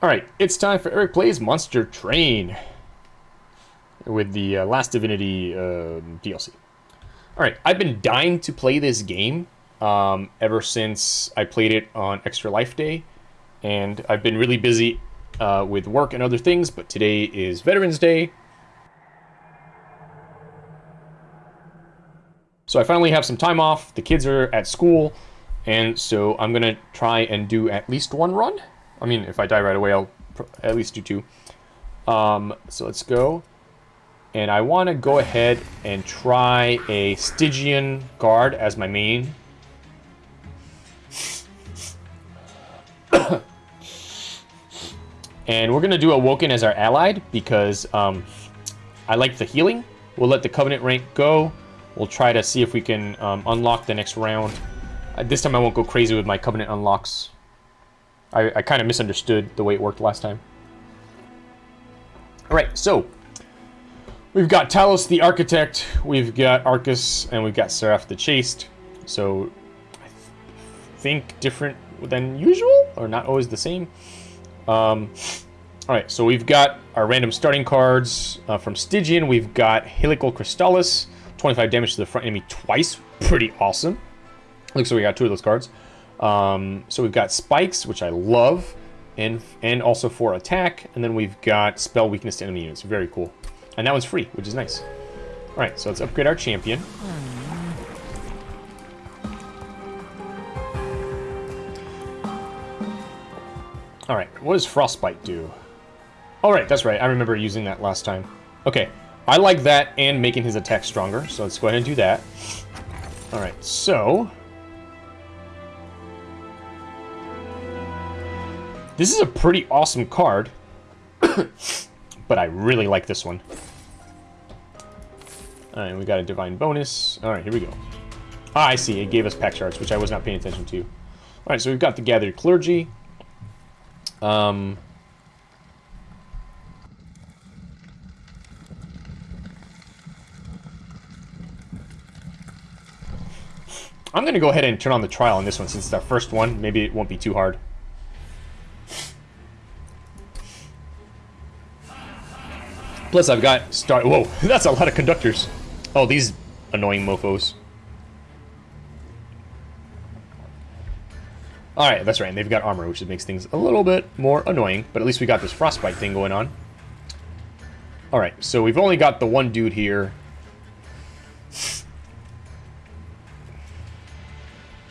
Alright, it's time for Eric Plays Monster Train. With the uh, Last Divinity uh, DLC. Alright, I've been dying to play this game um, ever since I played it on Extra Life Day. And I've been really busy uh, with work and other things, but today is Veterans Day. So I finally have some time off, the kids are at school, and so I'm going to try and do at least one run. I mean, if I die right away, I'll at least do two. Um, so let's go. And I want to go ahead and try a Stygian guard as my main. and we're going to do Awoken as our allied because um, I like the healing. We'll let the Covenant rank go. We'll try to see if we can um, unlock the next round. Uh, this time I won't go crazy with my Covenant unlocks. I, I kind of misunderstood the way it worked last time. Alright, so we've got Talos the Architect, we've got Arcus, and we've got Seraph the Chaste. So I th think different than usual, or not always the same. Um, Alright, so we've got our random starting cards uh, from Stygian. We've got Helical Crystallis, 25 damage to the front enemy twice. Pretty awesome. Looks like we got two of those cards. Um, so we've got spikes, which I love, and and also for attack. And then we've got spell weakness to enemy units. Very cool. And that one's free, which is nice. All right, so let's upgrade our champion. All right, what does Frostbite do? All right, that's right. I remember using that last time. Okay, I like that and making his attack stronger, so let's go ahead and do that. All right, so This is a pretty awesome card, but I really like this one. Alright, we got a Divine bonus. Alright, here we go. Ah, I see. It gave us pact shards, which I was not paying attention to. Alright, so we've got the Gathered Clergy. Um... I'm going to go ahead and turn on the trial on this one since it's our first one. Maybe it won't be too hard. Plus, I've got star. Whoa, that's a lot of conductors. Oh, these annoying mofo's. Alright, that's right, and they've got armor, which makes things a little bit more annoying, but at least we got this frostbite thing going on. Alright, so we've only got the one dude here.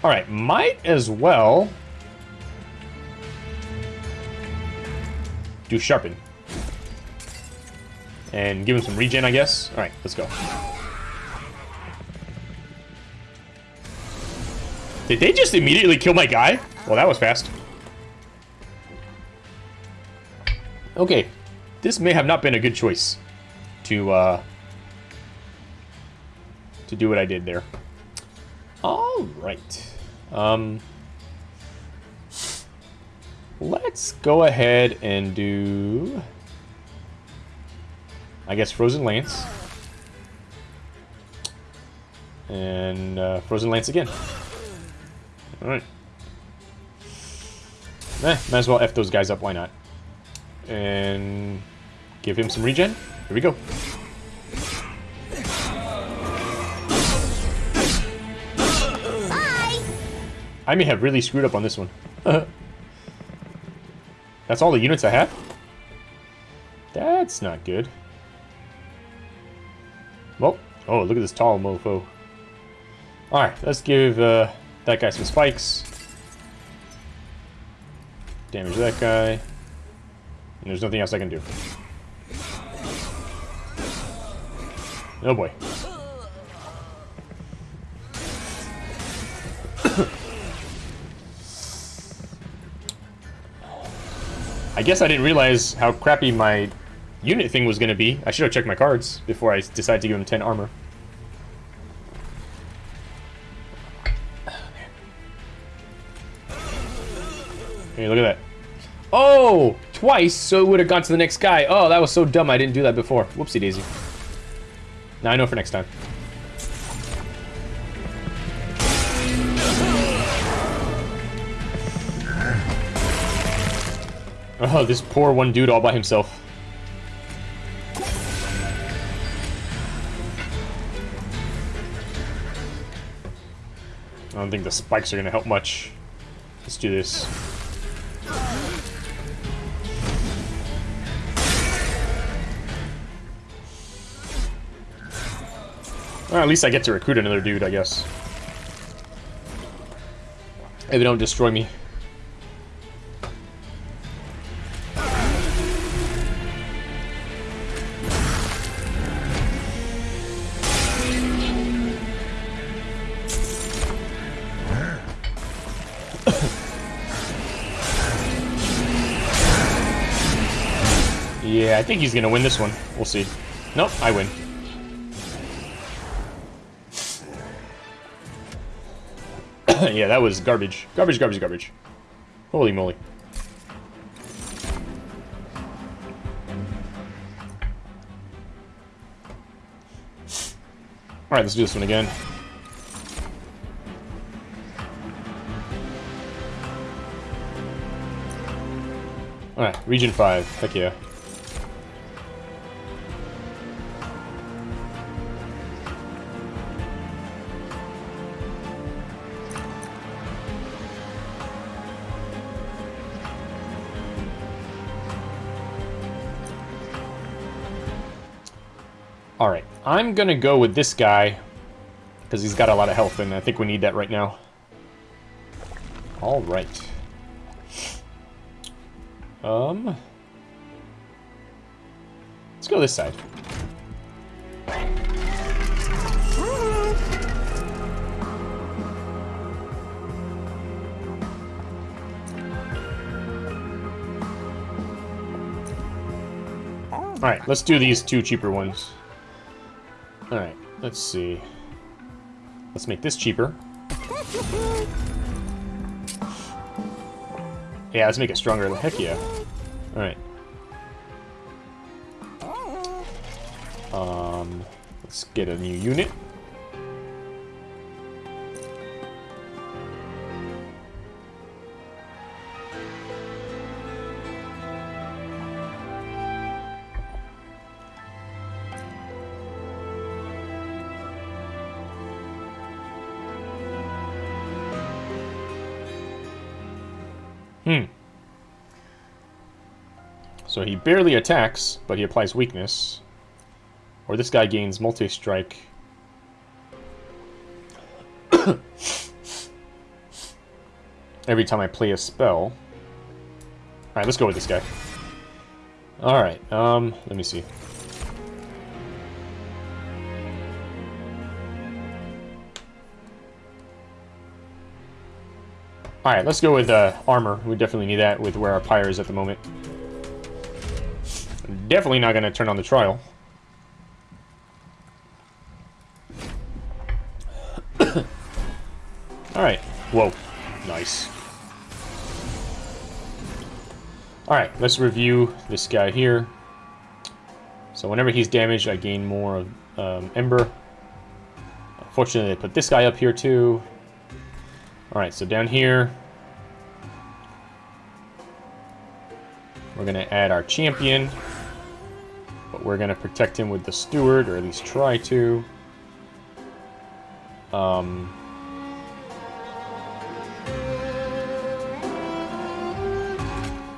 Alright, might as well... do sharpen. And give him some regen, I guess. Alright, let's go. Did they just immediately kill my guy? Well, that was fast. Okay. This may have not been a good choice to, uh... To do what I did there. Alright. Um... Let's go ahead and do... I guess Frozen Lance. And uh, Frozen Lance again. Alright. Eh, might as well F those guys up, why not? And give him some regen. Here we go. Bye. I may have really screwed up on this one. That's all the units I have? That's not good. Well, oh, look at this tall mofo. Alright, let's give uh, that guy some spikes. Damage that guy. And there's nothing else I can do. Oh boy. I guess I didn't realize how crappy my unit thing was going to be. I should have checked my cards before I decided to give him 10 armor. Hey, look at that. Oh! Twice, so it would have gone to the next guy. Oh, that was so dumb I didn't do that before. Whoopsie daisy. Now I know for next time. Oh, this poor one dude all by himself. Don't think the spikes are going to help much. Let's do this. Well, at least I get to recruit another dude, I guess. If they don't destroy me. Think he's gonna win this one. We'll see. Nope, I win. yeah, that was garbage. Garbage, garbage, garbage. Holy moly. Alright, let's do this one again. Alright, region 5. Heck yeah. Alright, I'm gonna go with this guy, because he's got a lot of health, and I think we need that right now. Alright. Um... Let's go this side. Alright, let's do these two cheaper ones. Alright, let's see. Let's make this cheaper. Yeah, let's make it stronger. Heck yeah. Alright. Um, let's get a new unit. So he barely attacks, but he applies weakness. Or this guy gains multi-strike. Every time I play a spell. Alright, let's go with this guy. Alright, um, let me see. Alright, let's go with uh, armor. We definitely need that with where our pyre is at the moment. Definitely not going to turn on the trial. Alright. Whoa. Nice. Alright, let's review this guy here. So whenever he's damaged, I gain more of um, Ember. Fortunately, they put this guy up here too. Alright, so down here, we're going to add our champion, we're going to protect him with the steward, or at least try to. Um,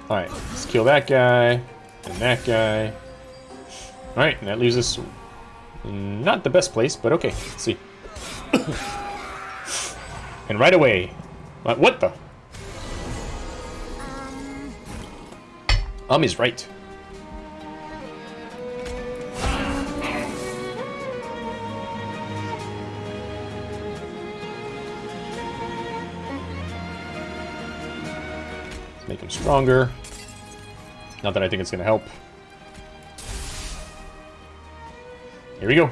Alright, let's kill that guy, and that guy. Alright, and that leaves us not the best place, but okay, let's see. And right away. What, the? Um is right. Make him stronger. Not that I think it's going to help. Here we go.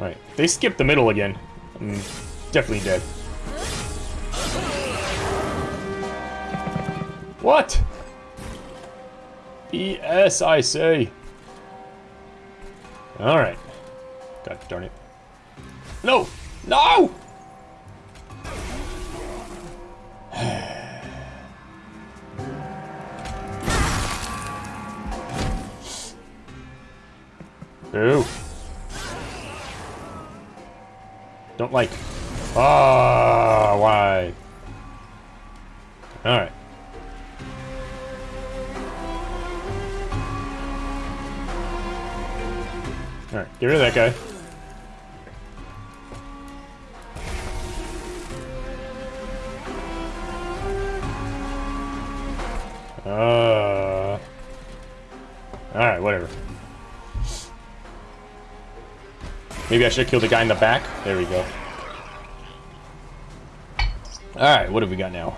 Alright, they skipped the middle again. I'm definitely dead. What? BS, I say. Alright. God darn it. No! No! Don't like. Ah, why? Alright. Alright, get rid of that guy. Maybe I should killed the guy in the back. There we go. Alright, what have we got now?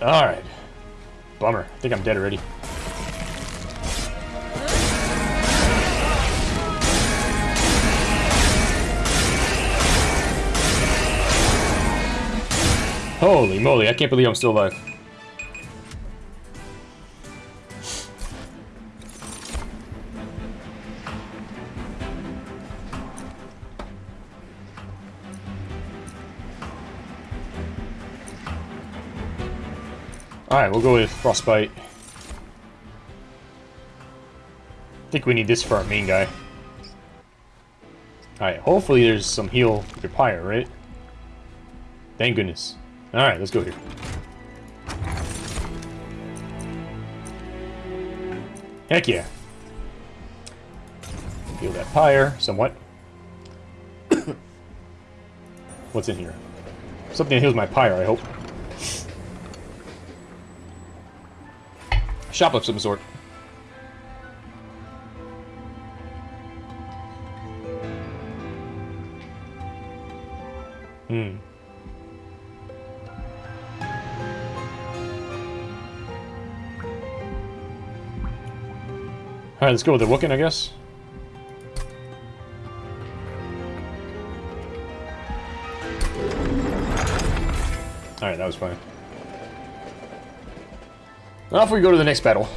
Alright. Bummer. I think I'm dead already. Holy moly, I can't believe I'm still alive. Alright, we'll go with Frostbite. I think we need this for our main guy. Alright, hopefully there's some heal your pyre, right? Thank goodness. Alright, let's go here. Heck yeah. Heal that pyre somewhat. What's in here? Something that heals my pyre, I hope. Shop of some sort. Hmm. Alright, let's go with the Wookin, I guess. Alright, that was fine. If we go to the next battle.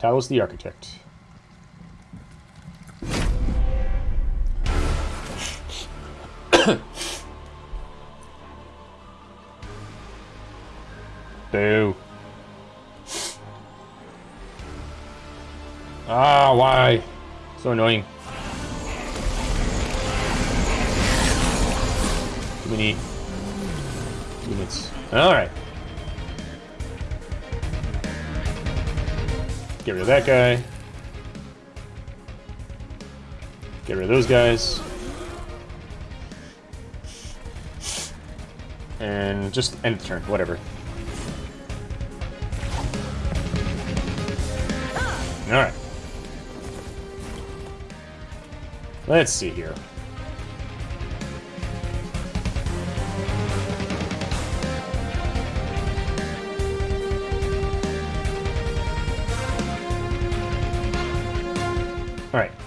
Talos the Architect. Boo. Ah, why? So annoying. Too many units. Alright. Get rid of that guy. Get rid of those guys. And just end the turn, whatever. Alright. Let's see here.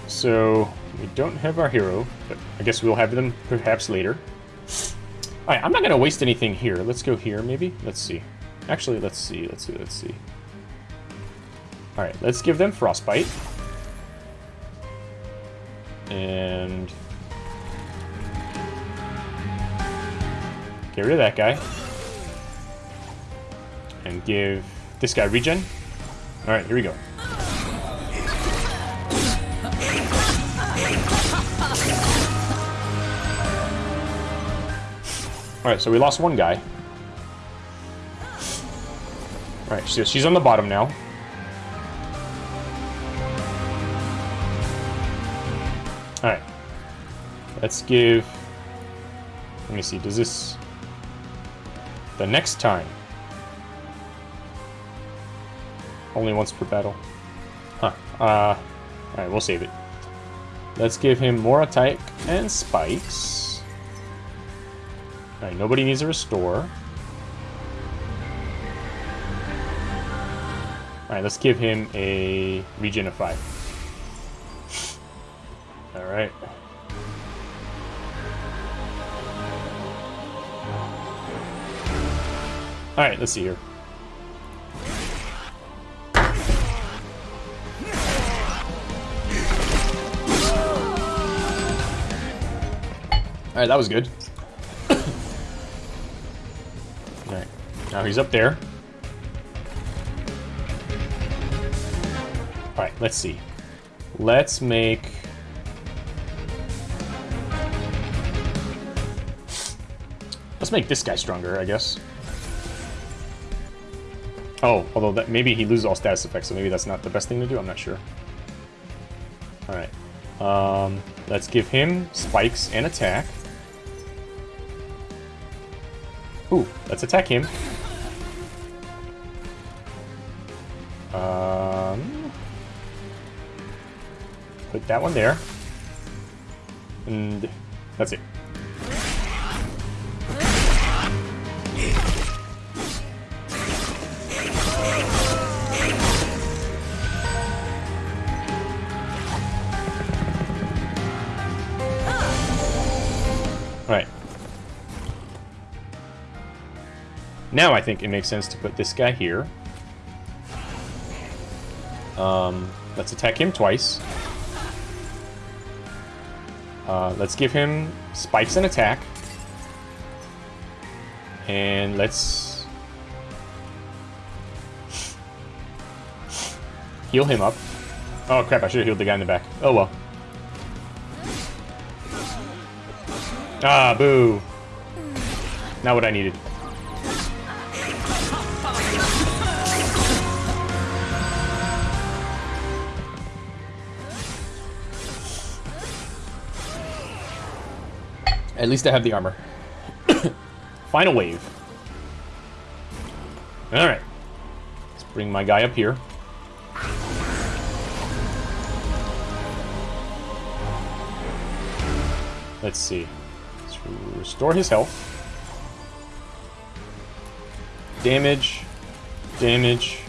So we don't have our hero, but I guess we'll have them perhaps later. Alright, I'm not going to waste anything here. Let's go here, maybe? Let's see. Actually, let's see, let's see, let's see. Alright, let's give them Frostbite. And... Get rid of that guy. And give this guy regen. Alright, here we go. Alright, so we lost one guy. Alright, so she's on the bottom now. Alright. Let's give... Let me see, does this... The next time. Only once per battle. Huh. Uh... Alright, we'll save it. Let's give him more attack and spikes. Alright, nobody needs a restore. Alright, let's give him a regen of 5. Alright. Alright, let's see here. Alright, that was good. Now he's up there. Alright, let's see. Let's make... Let's make this guy stronger, I guess. Oh, although that maybe he loses all status effects, so maybe that's not the best thing to do. I'm not sure. Alright. Um, let's give him spikes and attack. Ooh, let's attack him. Um, put that one there. And that's it. Now I think it makes sense to put this guy here. Um, let's attack him twice. Uh, let's give him spikes and attack. And let's... Heal him up. Oh crap, I should have healed the guy in the back. Oh well. Ah, boo. Not what I needed. At least I have the armor. Final wave. Alright. Let's bring my guy up here. Let's see. Let's restore his health. Damage. Damage.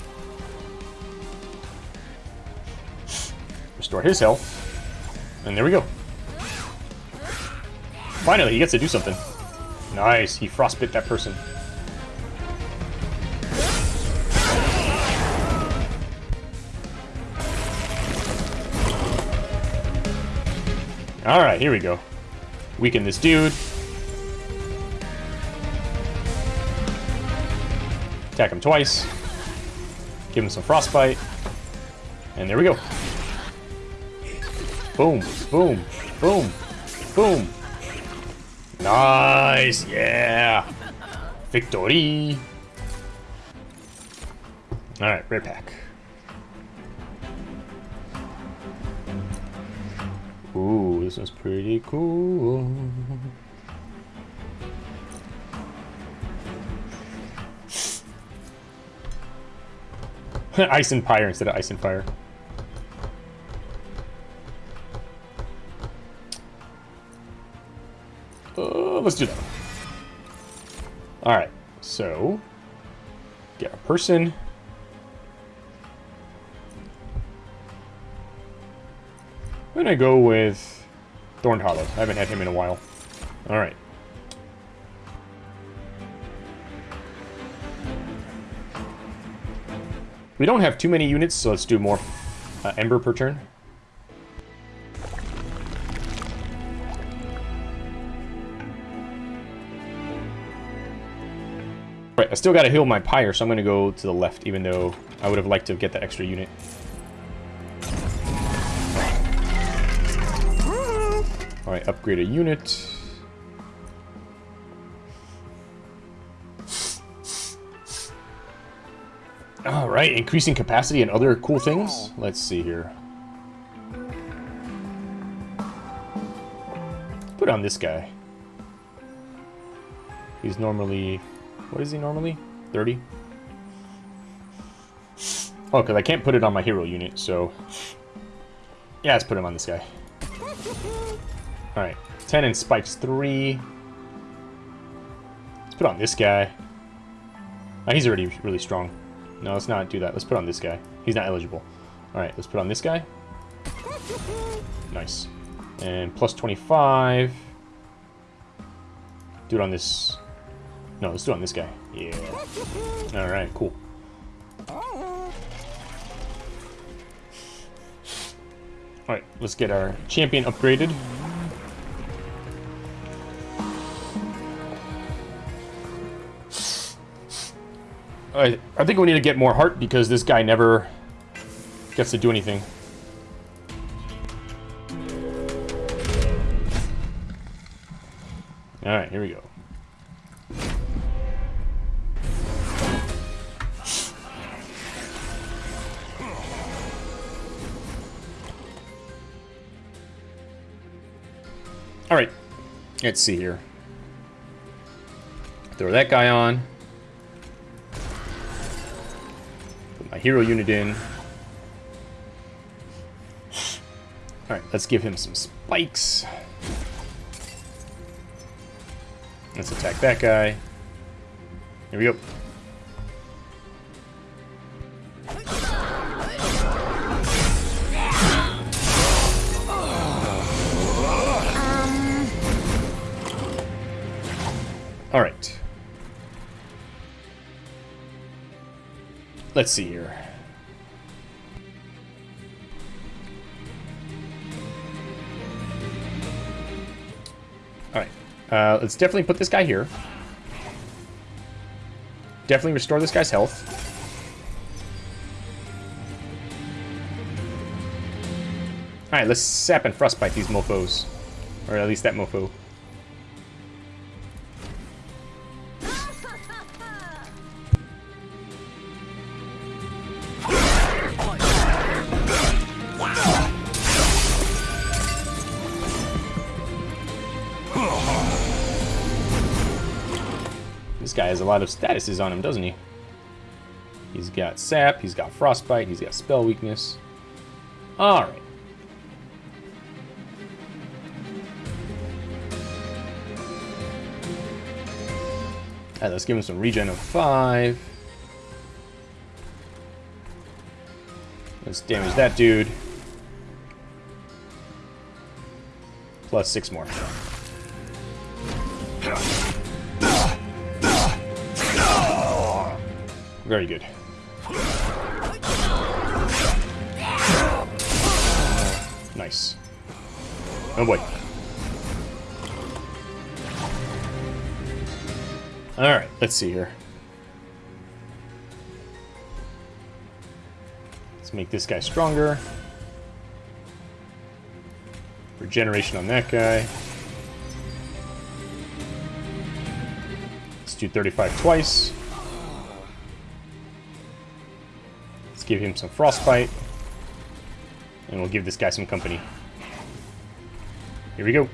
Restore his health. And there we go. Finally, he gets to do something. Nice, he frostbit that person. Alright, here we go. Weaken this dude. Attack him twice. Give him some frostbite. And there we go. Boom, boom, boom, boom. Nice, yeah. Victory. Alright, rare pack. Ooh, this is pretty cool. ice and fire instead of ice and fire. Uh, let's do that. Alright, so... Get a person. I'm gonna go with Thorned Hollow. I haven't had him in a while. Alright. We don't have too many units, so let's do more uh, Ember per turn. I still gotta heal my Pyre, so I'm gonna go to the left, even though I would have liked to get the extra unit. Alright, upgrade a unit. Alright, increasing capacity and other cool things. Let's see here. Put on this guy. He's normally what is he normally? 30? Oh, because I can't put it on my hero unit, so... Yeah, let's put him on this guy. Alright, 10 and spikes 3. Let's put on this guy. Oh, he's already really strong. No, let's not do that. Let's put on this guy. He's not eligible. Alright, let's put on this guy. Nice. And plus 25. Do it on this no, let's do it on this guy. Yeah. Alright, cool. Alright, let's get our champion upgraded. I, I think we need to get more heart because this guy never gets to do anything. Alright, here we go. Alright, let's see here. Throw that guy on. Put my hero unit in. Alright, let's give him some spikes. Let's attack that guy. Here we go. All right. Let's see here. All right. Uh, let's definitely put this guy here. Definitely restore this guy's health. Alright, let's sap and frostbite these mofos. Or at least that mofo. Lot of statuses on him, doesn't he? He's got sap, he's got frostbite, he's got spell weakness. Alright. Alright, let's give him some regen of 5. Let's damage that dude. Plus 6 more. Very good. Nice. Oh boy. Alright, let's see here. Let's make this guy stronger. Regeneration on that guy. Let's do 35 twice. Give him some frostbite. And we'll give this guy some company. Here we go.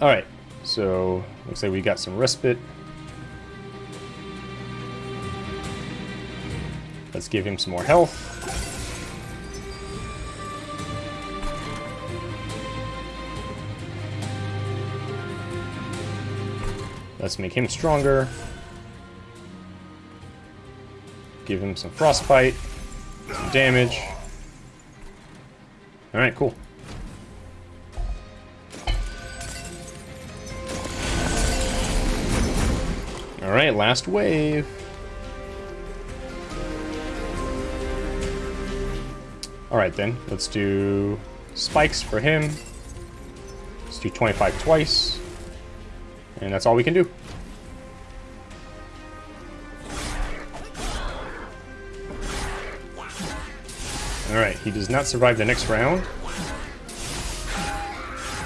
Alright, so looks like we got some respite. Let's give him some more health. Let's make him stronger. Give him some frostbite, some damage. Alright, cool. Alright, last wave. Alright then, let's do spikes for him. Let's do 25 twice. And that's all we can do. Alright, he does not survive the next round.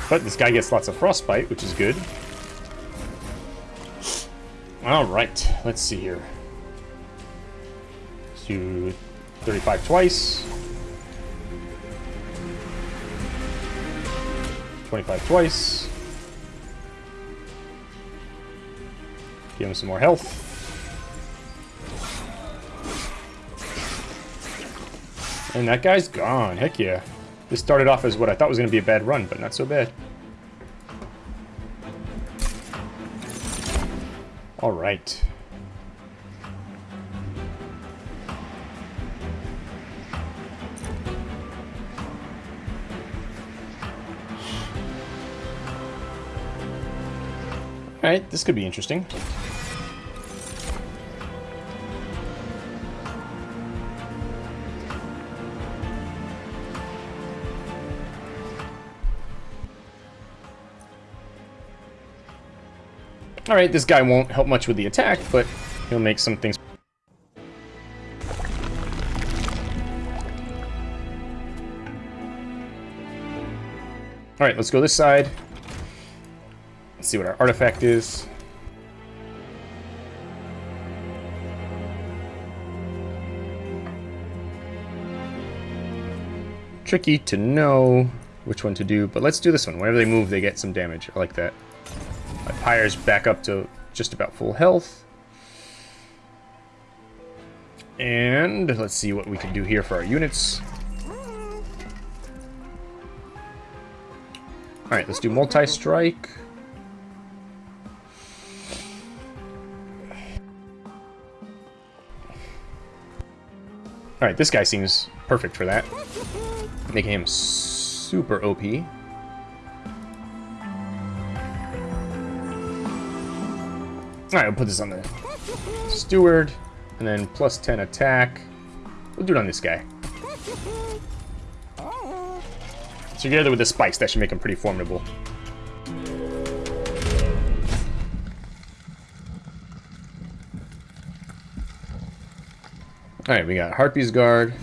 But this guy gets lots of frostbite, which is good. Alright, let's see here. Let's do 35 twice. 25 twice. Give him some more health. And that guy's gone. Heck yeah. This started off as what I thought was going to be a bad run, but not so bad. All right. All right, this could be interesting. Alright, this guy won't help much with the attack, but he'll make some things... Alright, let's go this side. Let's see what our artifact is. Tricky to know which one to do, but let's do this one. Whenever they move, they get some damage. I like that. My Pyre's back up to just about full health. And let's see what we can do here for our units. Alright, let's do multi-strike. Alright, this guy seems perfect for that. Making him super OP. Alright, we'll put this on the steward, and then plus 10 attack. We'll do it on this guy. Together with the spikes, that should make him pretty formidable. Alright, we got Harpy's Guard.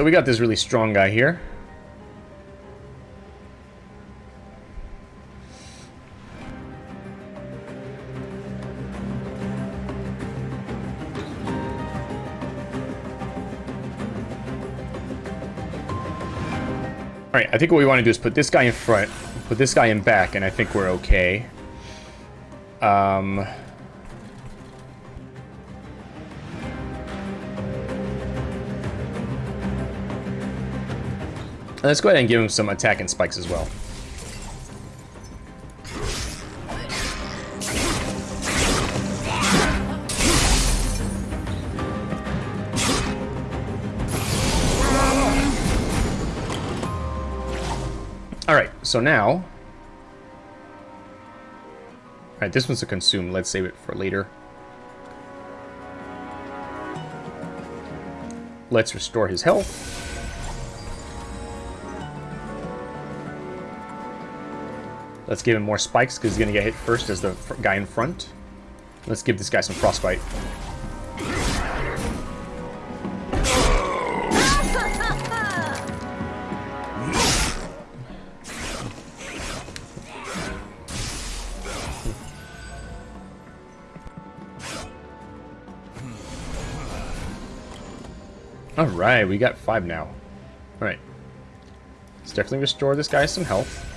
So we got this really strong guy here. Alright, I think what we want to do is put this guy in front, put this guy in back, and I think we're okay. Um... Uh, let's go ahead and give him some attack and spikes as well. Alright, so now... Alright, this one's a consume. Let's save it for later. Let's restore his health. Let's give him more spikes because he's going to get hit first as the guy in front. Let's give this guy some frostbite. Alright, we got five now. Alright. Let's definitely restore this guy some health.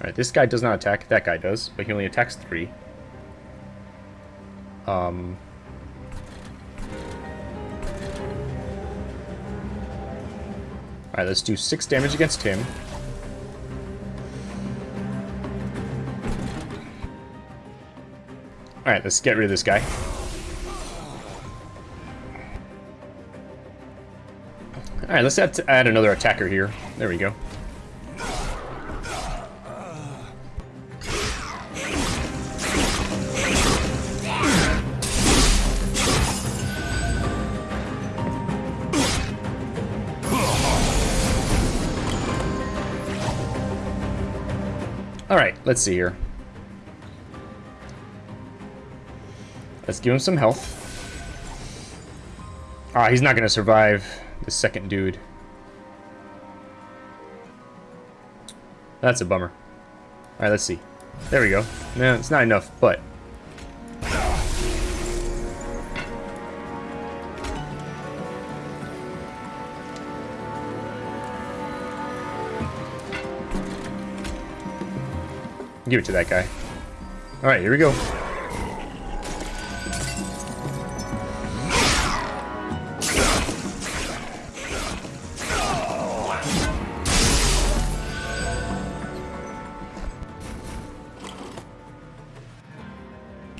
Alright, this guy does not attack. That guy does, but he only attacks three. Um... Alright, let's do six damage against him. Alright, let's get rid of this guy. Alright, let's add, add another attacker here. There we go. Let's see here. Let's give him some health. Ah, he's not going to survive the second dude. That's a bummer. Alright, let's see. There we go. No, it's not enough, but... Give it to that guy. Alright, here we go.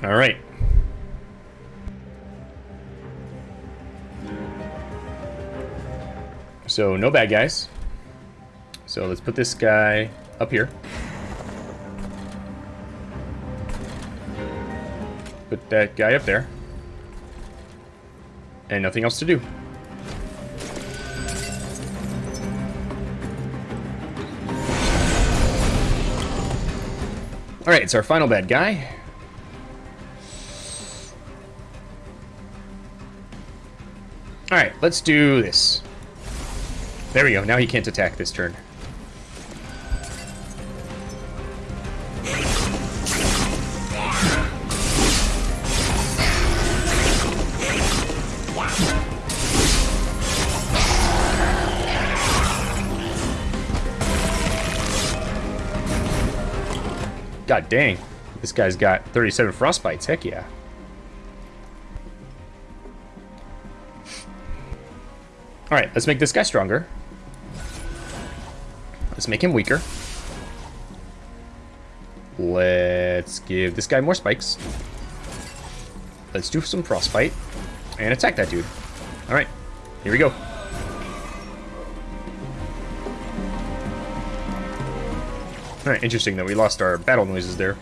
Alright. So, no bad guys. So let's put this guy up here. That guy up there. And nothing else to do. Alright, it's our final bad guy. Alright, let's do this. There we go, now he can't attack this turn. God dang. This guy's got 37 frostbites. Heck yeah. Alright, let's make this guy stronger. Let's make him weaker. Let's give this guy more spikes. Let's do some frostbite. And attack that dude. Alright, here we go. Alright, interesting that we lost our battle noises there.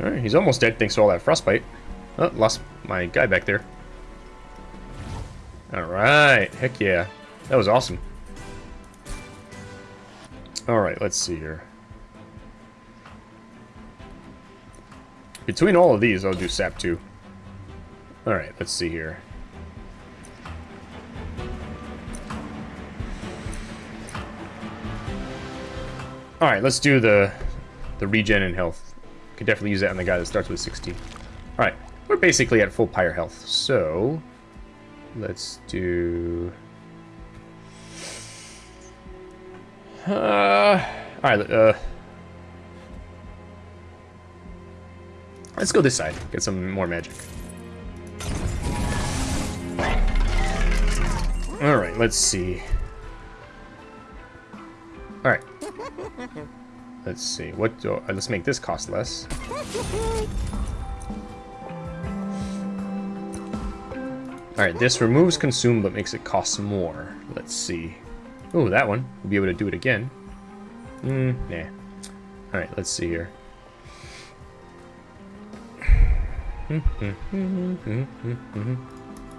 Alright, he's almost dead thanks to all that frostbite. Oh, lost my guy back there. Alright, heck yeah. That was awesome. Alright, let's see here. Between all of these, I'll do sap 2. Alright, let's see here. Alright, let's do the the regen and health. Could definitely use that on the guy that starts with 60. Alright, we're basically at full pyre health, so let's do... Uh, Alright, uh... Let's go this side, get some more magic. Alright, let's see. Let's see. What? Do, uh, let's make this cost less. Alright, this removes consume but makes it cost more. Let's see. Oh, that one. We'll be able to do it again. Hmm, nah. Alright, let's see here. do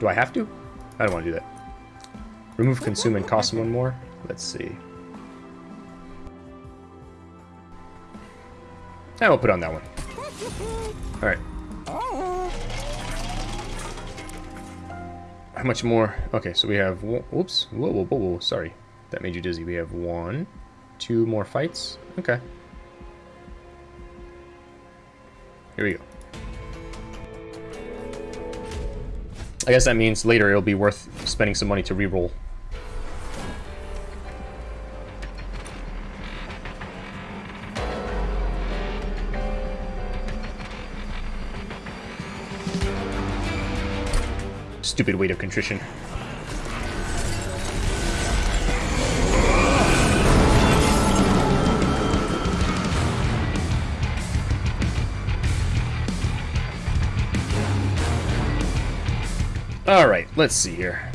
I have to? I don't want to do that. Remove consume and cost one more. Let's see. I will put on that one. Alright. How much more? Okay, so we have... Whoops. Whoa, whoa, whoa, whoa. Sorry. That made you dizzy. We have one, two more fights. Okay. Here we go. I guess that means later it'll be worth spending some money to reroll stupid weight of contrition. Alright, let's see here.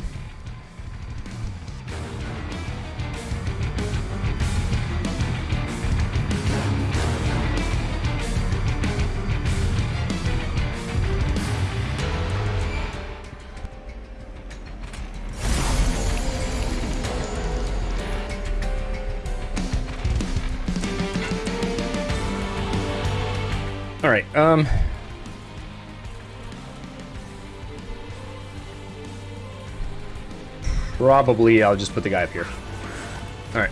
Probably I'll just put the guy up here. Alright.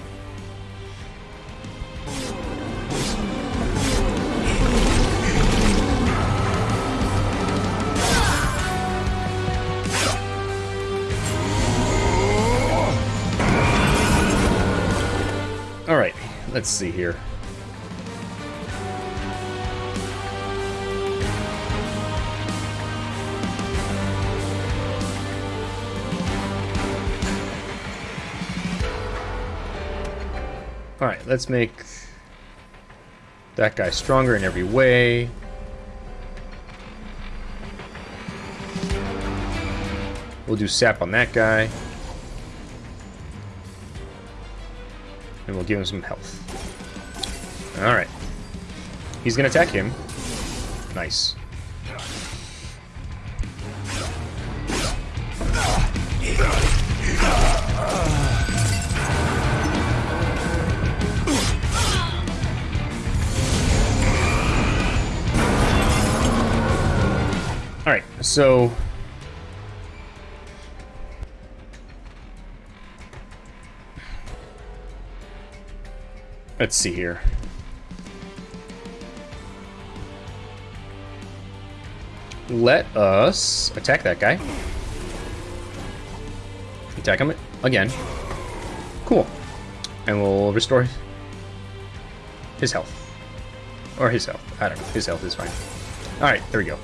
Alright, let's see here. Alright, let's make that guy stronger in every way. We'll do sap on that guy. And we'll give him some health. Alright. he's gonna attack him. Nice. Alright, so... Let's see here. Let us attack that guy. Attack him again. Cool. And we'll restore his health. Or his health. I don't know. His health is fine. Alright, there we go.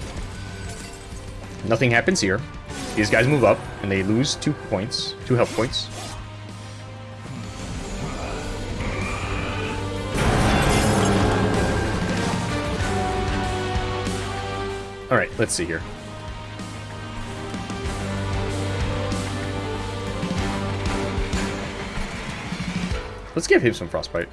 Nothing happens here. These guys move up, and they lose two points. Two health points. Alright, let's see here. Let's give him some frostbite.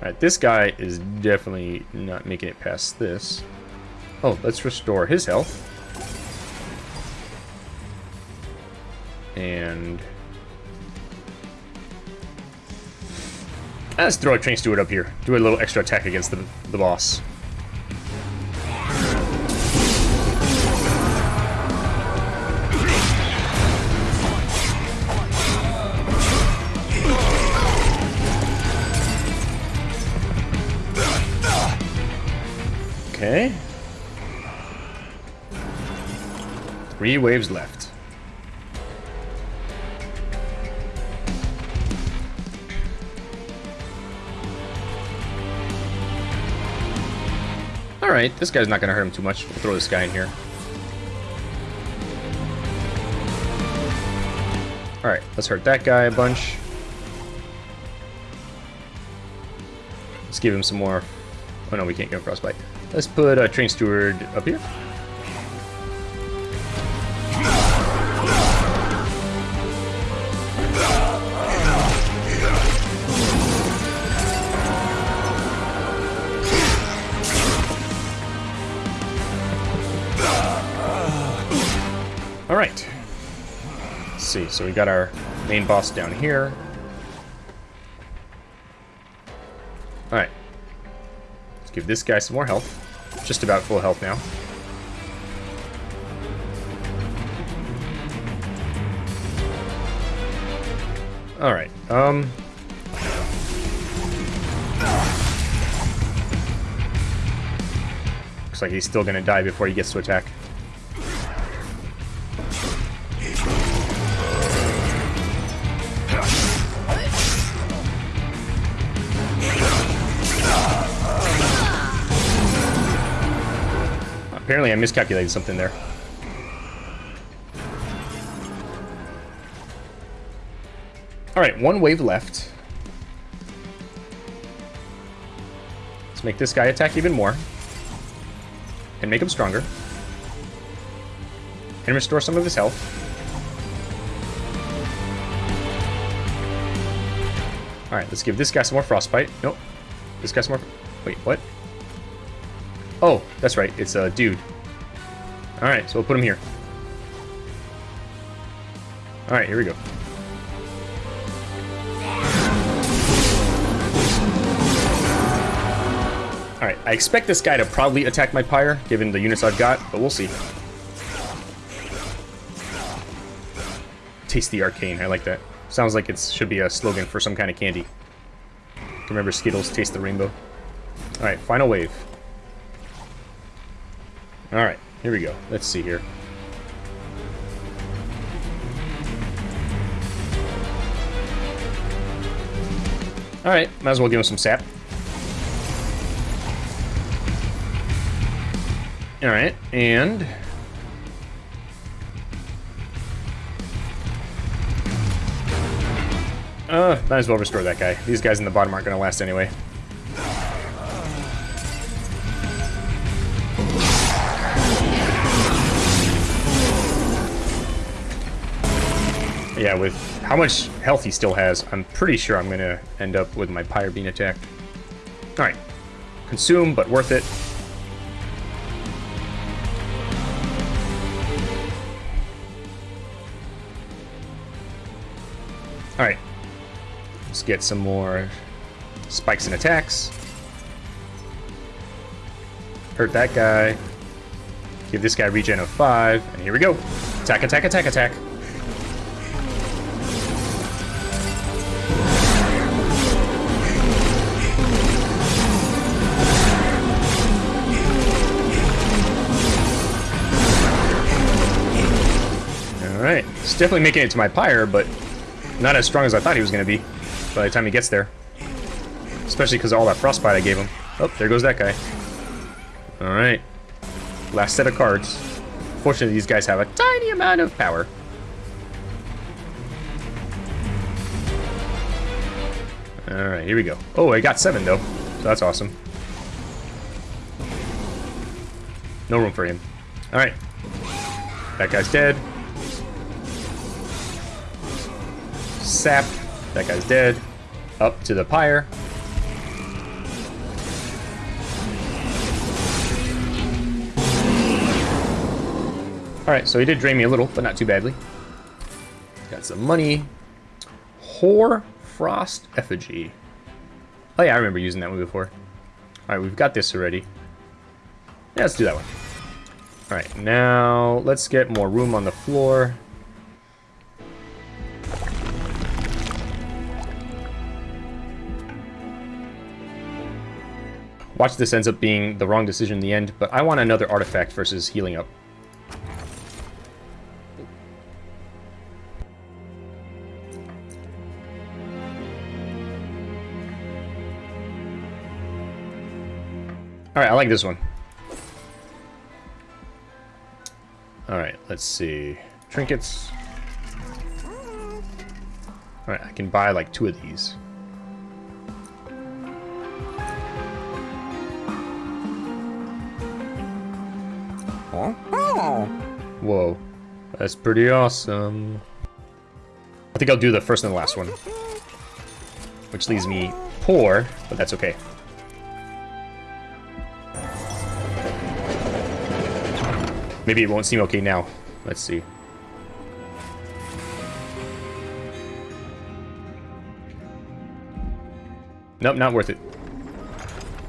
Alright, this guy is definitely not making it past this. Oh, let's restore his health. And... Let's throw a train steward up here. Do a little extra attack against the, the boss. Three waves left. Alright, this guy's not to hurt him too much. We'll throw this guy in here. Alright, let's hurt that guy a bunch. Let's give him some more... Oh no, we can't give him frostbite. Let's put a train steward up here. So we got our main boss down here. Alright. Let's give this guy some more health. Just about full health now. Alright, um... Looks like he's still gonna die before he gets to attack. Apparently I miscalculated something there. Alright, one wave left. Let's make this guy attack even more. And make him stronger. And restore some of his health. Alright, let's give this guy some more frostbite. Nope. This guy some more... Wait, what? Oh, that's right. It's a dude. Alright, so we'll put him here. Alright, here we go. Alright, I expect this guy to probably attack my pyre, given the units I've got, but we'll see. Taste the arcane, I like that. Sounds like it should be a slogan for some kind of candy. Remember Skittles, taste the rainbow. Alright, final wave. Alright, here we go. Let's see here. Alright, might as well give him some sap. Alright, and... Uh, might as well restore that guy. These guys in the bottom aren't going to last anyway. Yeah, with how much health he still has, I'm pretty sure I'm going to end up with my Pyre being attacked. Alright. Consume, but worth it. Alright. Let's get some more spikes and attacks. Hurt that guy. Give this guy regen of 5. And here we go. Attack, attack, attack, attack. Definitely making it to my pyre, but not as strong as I thought he was going to be by the time he gets there. Especially because of all that frostbite I gave him. Oh, there goes that guy. Alright. Last set of cards. Fortunately, these guys have a tiny amount of power. Alright, here we go. Oh, I got seven, though. So that's awesome. No room for him. Alright. That guy's dead. Sap. That guy's dead. Up to the pyre. Alright, so he did drain me a little, but not too badly. Got some money. Hoar Frost Effigy. Oh yeah, I remember using that one before. Alright, we've got this already. Yeah, let's do that one. Alright, now let's get more room on the floor. Watch this ends up being the wrong decision in the end, but I want another artifact versus healing up. Alright, I like this one. Alright, let's see. Trinkets. Alright, I can buy like two of these. Whoa. That's pretty awesome. I think I'll do the first and the last one. Which leaves me poor, but that's okay. Maybe it won't seem okay now. Let's see. Nope, not worth it.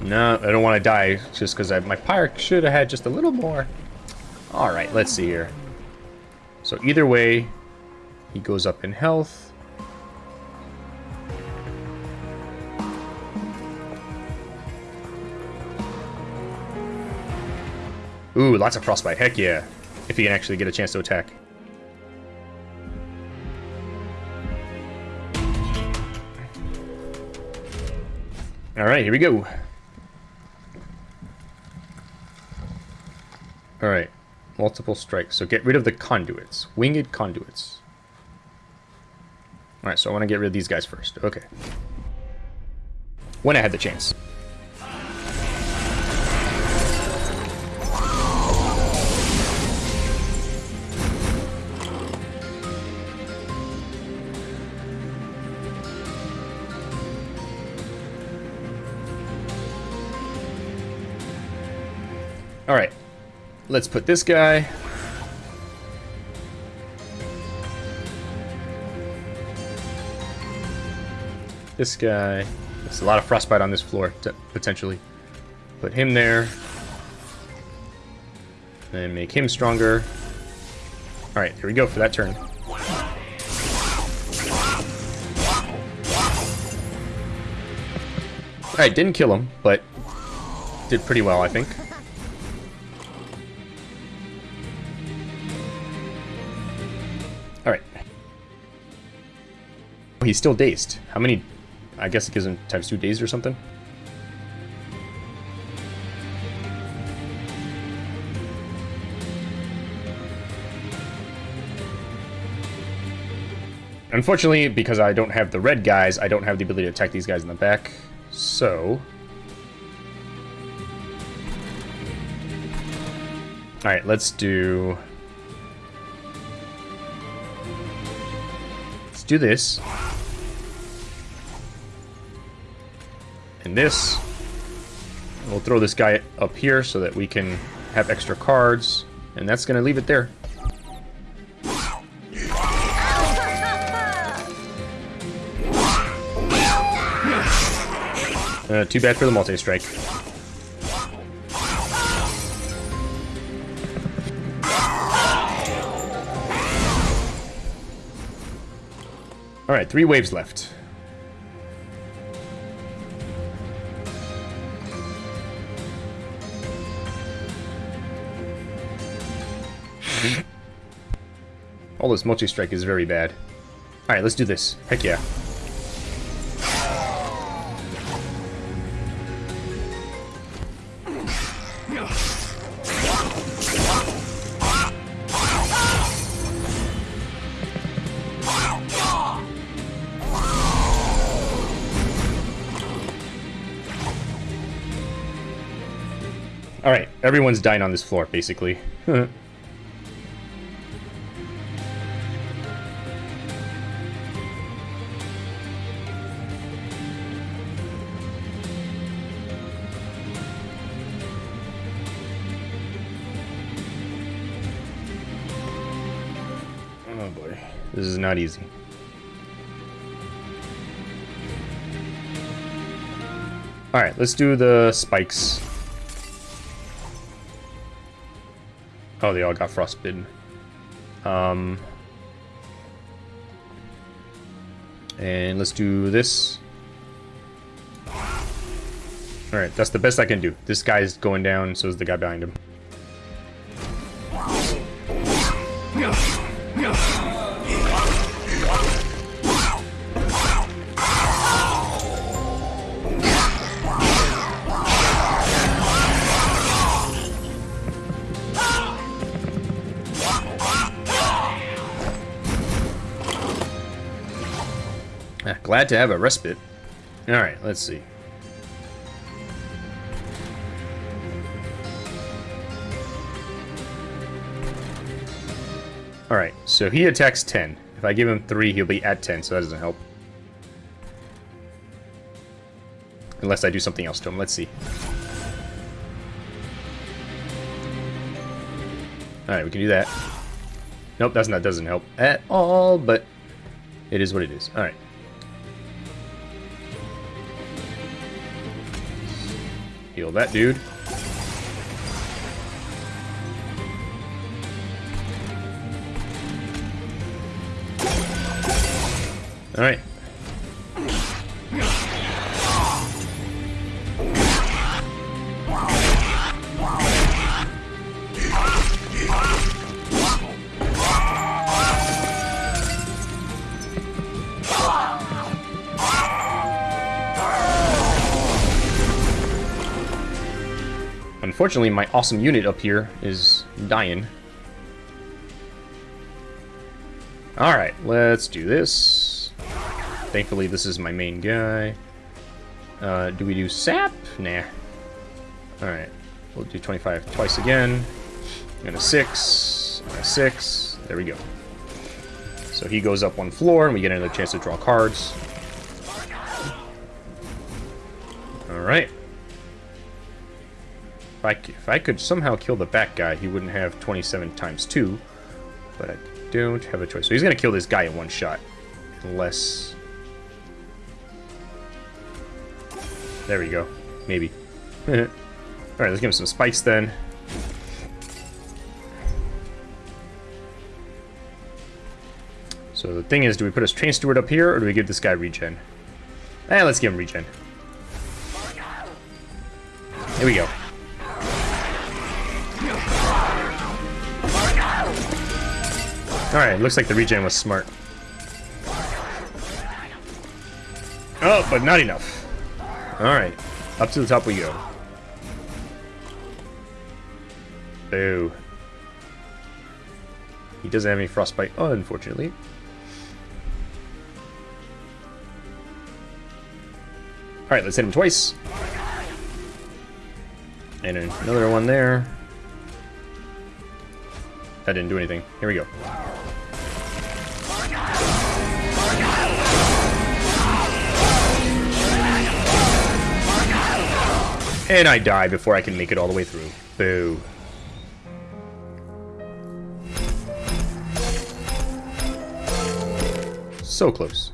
No, I don't want to die just because my pyre should have had just a little more. Alright, let's see here. So either way, he goes up in health. Ooh, lots of frostbite. Heck yeah. If he can actually get a chance to attack. Alright, here we go. Alright. Multiple strikes. So get rid of the conduits. Winged conduits. Alright, so I want to get rid of these guys first. Okay. When I had the chance. Alright. Let's put this guy. This guy. There's a lot of frostbite on this floor, potentially. Put him there. And make him stronger. Alright, here we go for that turn. Alright, didn't kill him, but did pretty well, I think. He's still dazed. How many... I guess it gives him times two dazed or something? Unfortunately, because I don't have the red guys, I don't have the ability to attack these guys in the back. So... Alright, let's do... Let's do this. This. We'll throw this guy up here so that we can have extra cards. And that's going to leave it there. Uh, too bad for the multi-strike. Alright, three waves left. This multi-strike is very bad. Alright, let's do this. Heck yeah. Alright, everyone's dying on this floor, basically. this is not easy. Alright, let's do the spikes. Oh, they all got frostbitten. Um, and let's do this. Alright, that's the best I can do. This guy's going down, so is the guy behind him. Glad to have a respite. Alright, let's see. Alright, so he attacks 10. If I give him 3, he'll be at 10, so that doesn't help. Unless I do something else to him. Let's see. Alright, we can do that. Nope, that's not doesn't help at all, but it is what it is. Alright. Heal that dude. Alright. Unfortunately, my awesome unit up here is dying. Alright, let's do this. Thankfully, this is my main guy. Uh, do we do sap? Nah. Alright, we'll do 25 twice again. And a 6, and a 6. There we go. So he goes up one floor, and we get another chance to draw cards. Alright. If I, if I could somehow kill the back guy, he wouldn't have 27 times 2. But I don't have a choice. So he's going to kill this guy in one shot. Unless... There we go. Maybe. Alright, let's give him some spikes then. So the thing is, do we put a train steward up here, or do we give this guy regen? Eh, let's give him regen. Here we go. Alright, looks like the regen was smart. Oh, but not enough. Alright, up to the top we go. Boo. He doesn't have any frostbite, unfortunately. Alright, let's hit him twice. And another one there. That didn't do anything. Here we go. And I die before I can make it all the way through. Boo. So close.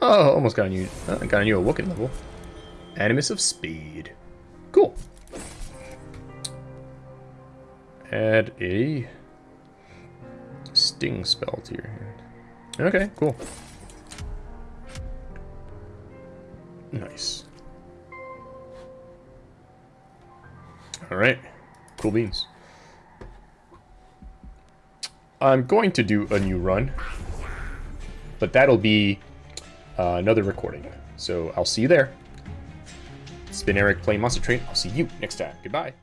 Oh, almost got a new, uh, got a new Awoken level. Animus of Speed. Cool. Add a Sting spell to your hand. Okay, cool. Nice. Alright. Cool beans. I'm going to do a new run. But that'll be uh, another recording. So I'll see you there. It's been Eric playing Monster Train. I'll see you next time. Goodbye.